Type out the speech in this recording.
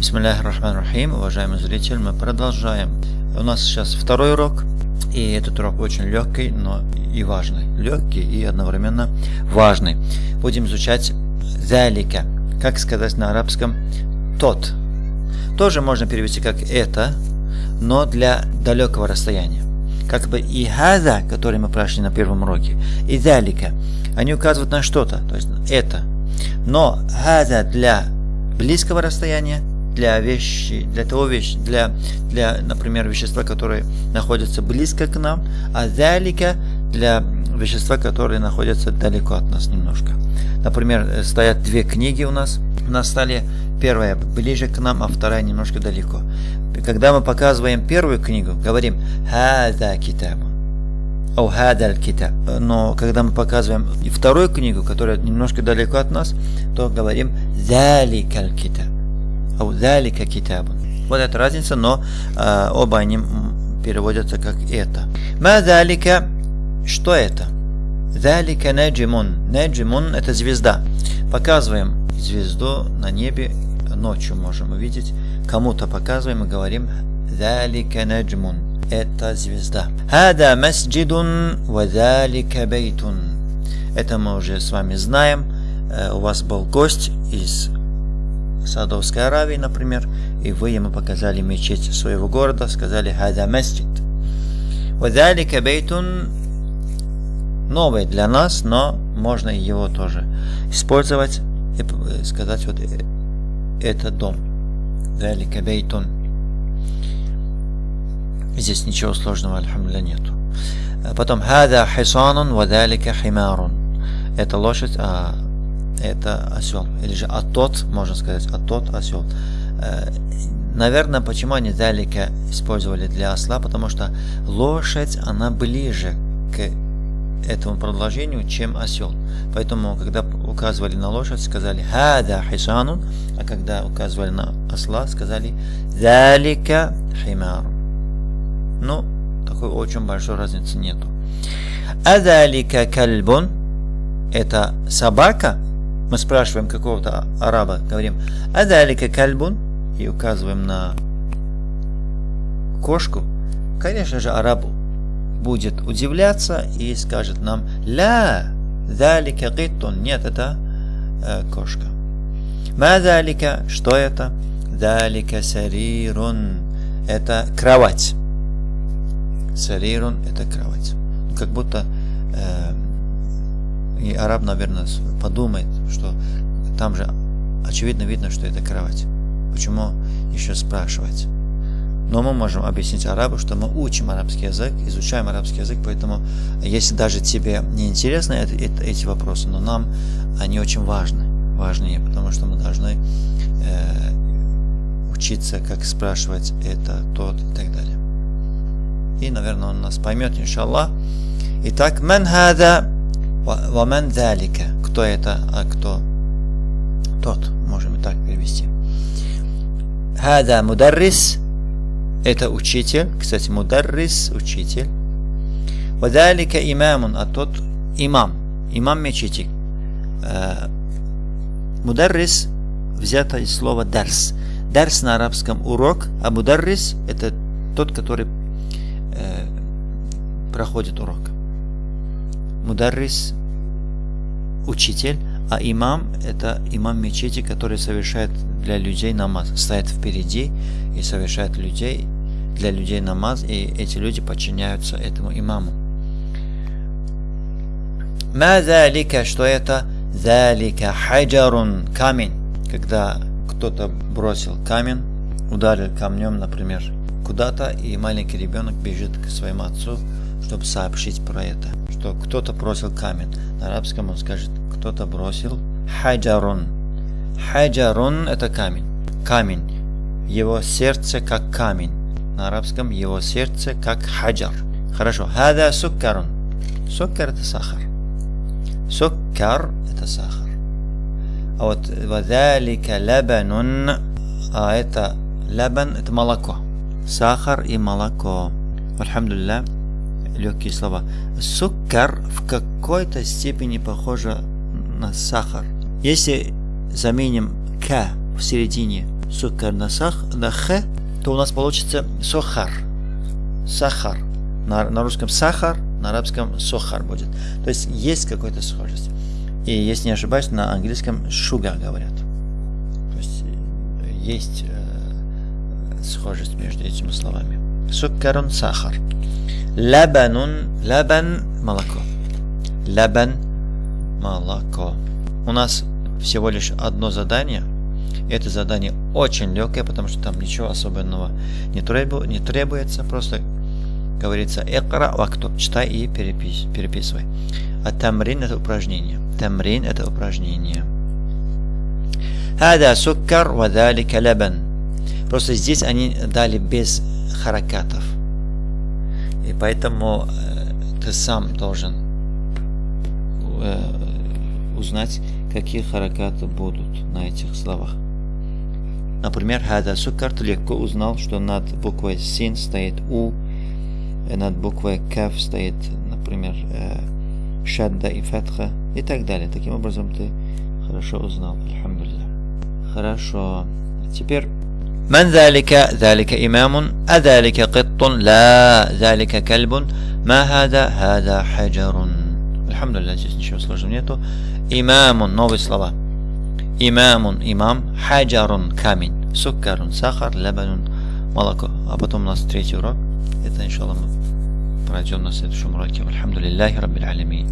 Бисмиллахи рахман рахим, уважаемый зритель, мы продолжаем. У нас сейчас второй урок, и этот урок очень легкий, но и важный. Легкий и одновременно важный. Будем изучать залика, как сказать на арабском тот. Тоже можно перевести как это, но для далекого расстояния. Как бы и хаза, который мы прошли на первом уроке, и залика, они указывают на что-то, то есть это. Но хаза для близкого расстояния, для вещи, для того вещи, для, для, например, вещества, которые находятся близко к нам, а залика для вещества, которые находятся далеко от нас немножко. Например, э, стоят две книги у нас на столе. Первая ближе к нам, а вторая немножко далеко. Когда мы показываем первую книгу, говорим «Хада китабу». О хадаль китаб. Но когда мы показываем вторую книгу, которая немножко далеко от нас, то говорим «Заликаль китаб». О залика китабу. Вот эта разница, но э, оба они переводятся как это. Ма залика, что это? Залика наджимун. Наджимун это звезда. Показываем звезду на небе ночью можем увидеть. Кому-то показываем и говорим Залика наджмун. Это звезда. Хада масджидун ва залика бейтун. Это мы уже с вами знаем. Э, у вас был гость из Саудовской Аравии, например, и вы ему показали мечеть своего города, сказали «Хада масджид». «Вадалика бейтун» новый для нас, но можно его тоже использовать и сказать вот э, это дом. Далика бейтун. Здесь ничего сложного, альхамдулillah, нету. Потом хада хисанун вадалика химарун. Это лошадь, а это осел. Или же а тот, можно сказать, а тот осел. Наверное, почему они далека использовали для осла, потому что лошадь, она ближе к этому продолжению, чем осел. Поэтому, когда указывали на лошадь, сказали «Хада хисанун», а когда указывали на осла, сказали «Залика химар». Ну, такой очень большой разницы нету. «Адалика кальбун» – это собака. Мы спрашиваем какого-то араба, говорим «Адалика кальбун» и указываем на кошку. Конечно же, арабу будет удивляться и скажет нам «Ля, залика гиттун». Нет, это э, кошка. Ма залика, что это? Залика сарирун. Это кровать. Сарирун – это кровать. Как будто э, и араб, наверное, подумает, что там же очевидно видно, что это кровать. Почему еще спрашивать? Но мы можем объяснить арабу, что мы учим арабский язык, изучаем арабский язык, поэтому если даже тебе не интересны это, это, эти вопросы, но нам они очень важны, важнее, потому что мы должны э, учиться, как спрашивать это, тот и так далее. И, наверное, он нас поймет, иншаллах. Итак, мен хада ва мен залика. Кто это, а кто тот, можем так перевести. Хада мударрис это учитель, кстати, мударрис, учитель. Вадалика имамун, а тот имам, имам мечети. Э, мударрис взято из слова дарс. Дарс на арабском урок, а мударрис это тот, который э, проходит урок. Мударрис учитель, а имам это имам мечети, который совершает для людей намаз, стоит впереди и совершает людей, для людей намаз, и эти люди подчиняются этому имаму. Ма залика, что это? Залика хаджарун, камень. Когда кто-то бросил камень, ударил камнем, например, куда-то, и маленький ребенок бежит к своему отцу, чтобы сообщить про это, что кто-то бросил камень. На арабском он скажет, кто-то бросил хаджарун. Хаджарун – это камень. Камень. Его сердце как камень. На арабском его сердце как хаджар. Хорошо. Хада суккарун. Суккар – это сахар. Суккар – это сахар. А вот вадалика лабанун, а это лабан – это молоко. Сахар и молоко. Альхамдулилlah, легкие слова. Суккар в какой-то степени похоже на сахар. Если заменим к в середине сукар на, сах, на х, то у нас получится сохар. Сахар. На, на русском сахар, на арабском сохар будет. То есть есть какая-то схожесть. И если не ошибаюсь, на английском sugar говорят. То есть э, есть э, схожесть между этими словами. Суккарун сахар. Лабанун, лабан молоко. Лабан молоко. У нас всего лишь одно задание. Это задание очень легкое, потому что там ничего особенного не, требу, не требуется. Просто говорится экра вакту. Читай и перепис, переписывай. А тамрин это упражнение. Тамрин это упражнение. Хада суккар вадалика лабан. Просто здесь они дали без харакатов. И поэтому э, ты сам должен э, узнать, какие харакаты будут на этих словах. Например, хада суккар ты легко узнал, что над буквой син стоит у, над буквой каф стоит, например, э, шадда и фатха и так далее. Таким образом ты хорошо узнал. Альхамдулилlah. Хорошо. Теперь من ذلك ذلك إمام أذلك قط لا ذلك كلب ما هذا هذا حجر الحمد لله здесь ничего сложного нету إمام новые слова إمام имам حجر камень سكر сахар لبن молоко а потом у нас третий урок это иншаллах мы пройдем на следующем уроке. Альхамдулиллахи Раббил Алямин.